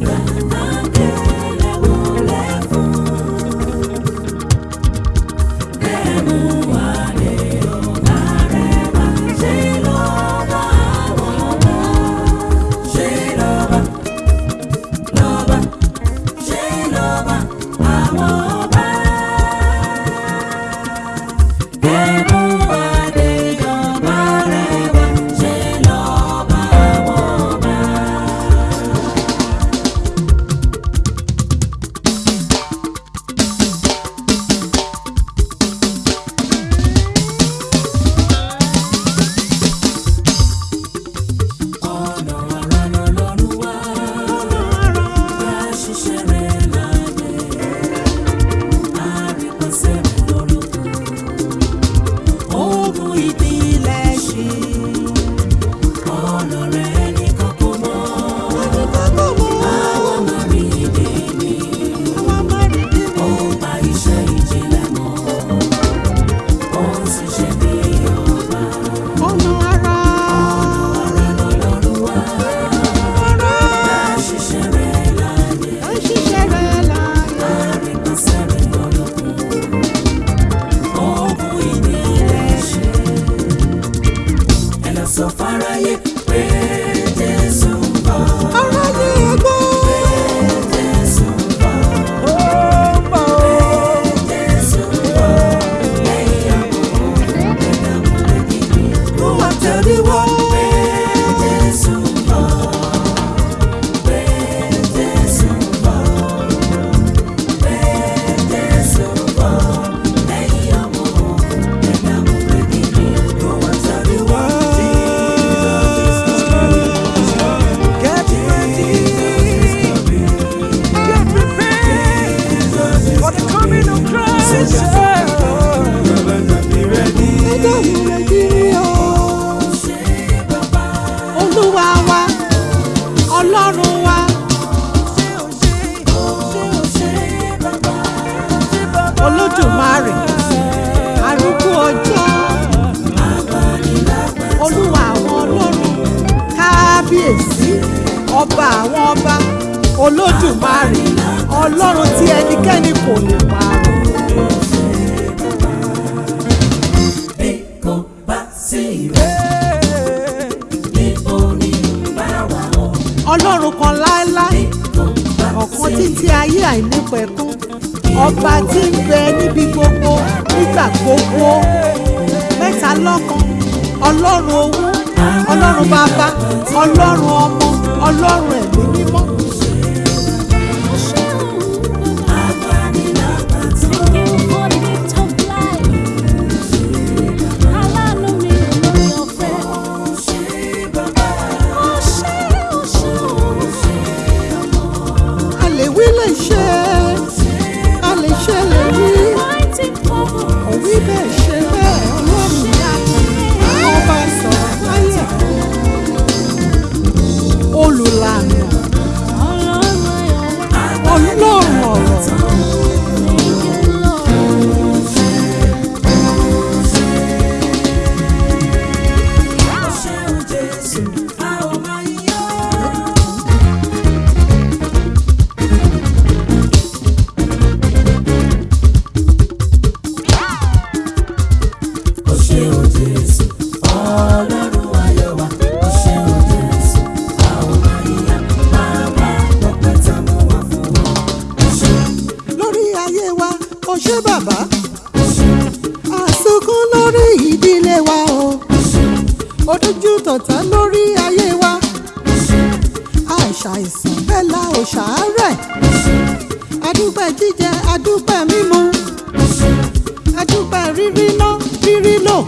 Bye. olúwa wa ọlọ́run wa. olódùmarè arúgbó ọjọ́ olúwa àwọn ọlọ́run kábíyèsí ọba àwọn ọba olódùmarè ọlọ́run tí ẹnikẹ́ni kò lè pa. bí ọlọ́run kan láéláé ọ̀kan títí ayé àìnípẹ̀kún ọba tí ń bẹ níbi gbogbo nígbà gbogbo mẹ́ta lọ́kan ọlọ́run owó ọlọ́run bàbá ọlọ́run ọmọ ọlọ́run ẹ̀mí ṣe bàbá àsokún lórí ìdílé wa o odójú tọ̀tà lórí ayé wa àṣàìsàn bẹ́ẹ̀ la ò ṣàárẹ̀ adúpẹ́ jíjẹ adúpẹ́ mímu adúpẹ́ rírí ná rírí lò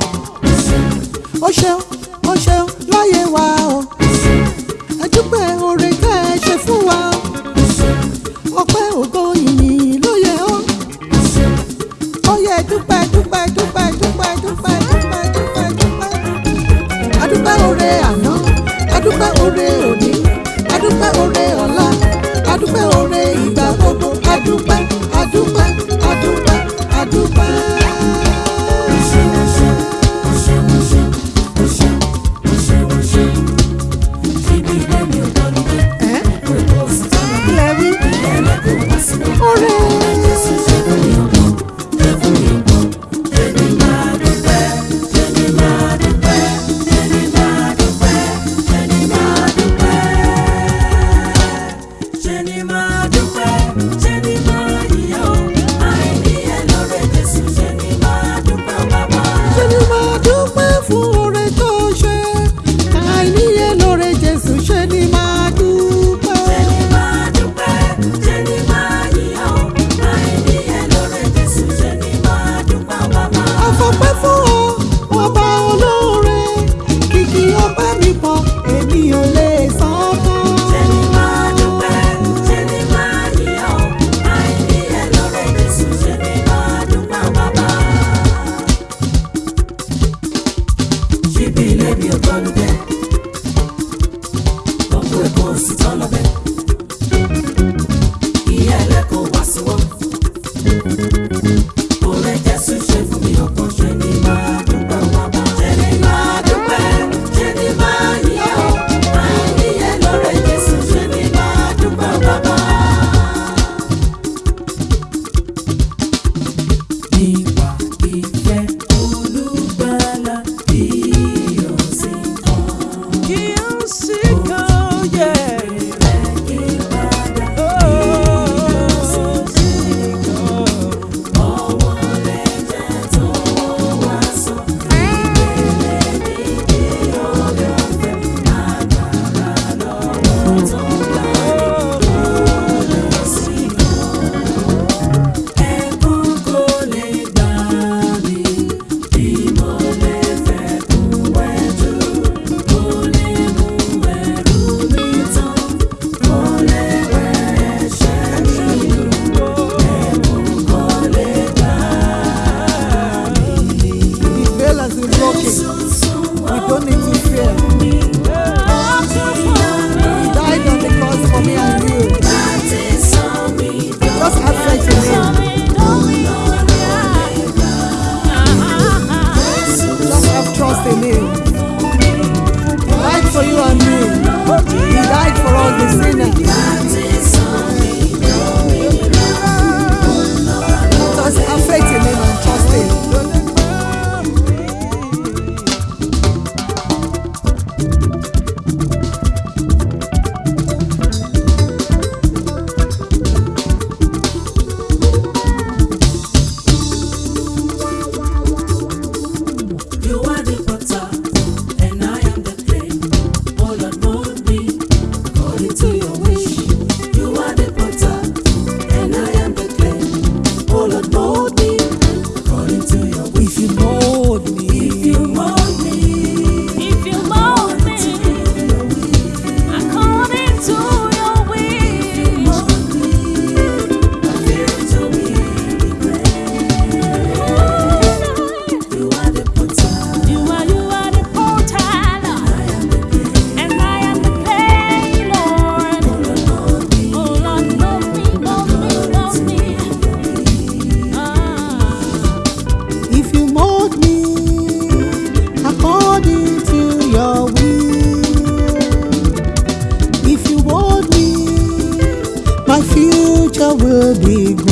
ó ṣeun ó ṣeun láyé wa o adúpẹ́ oore tẹ́ ẹ ṣe fún wa o. feel be good.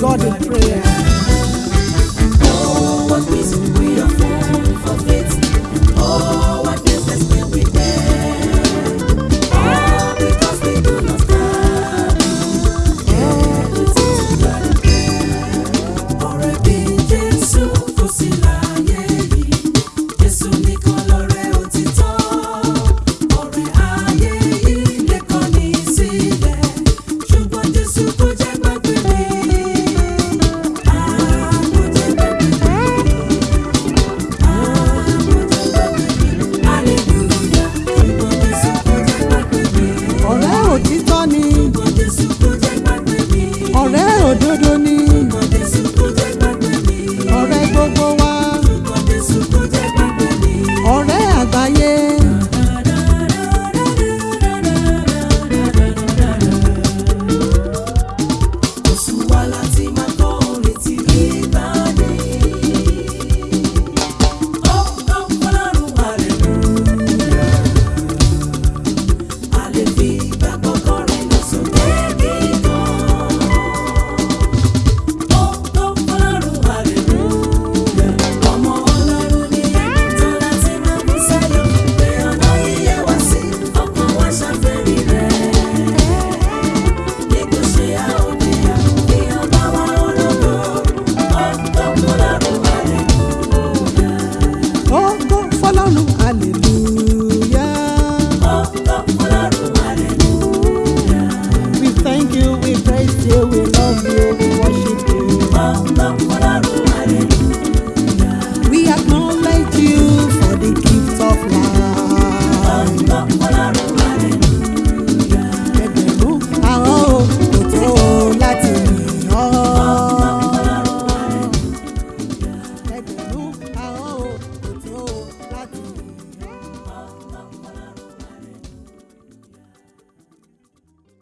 Lord, 嗯。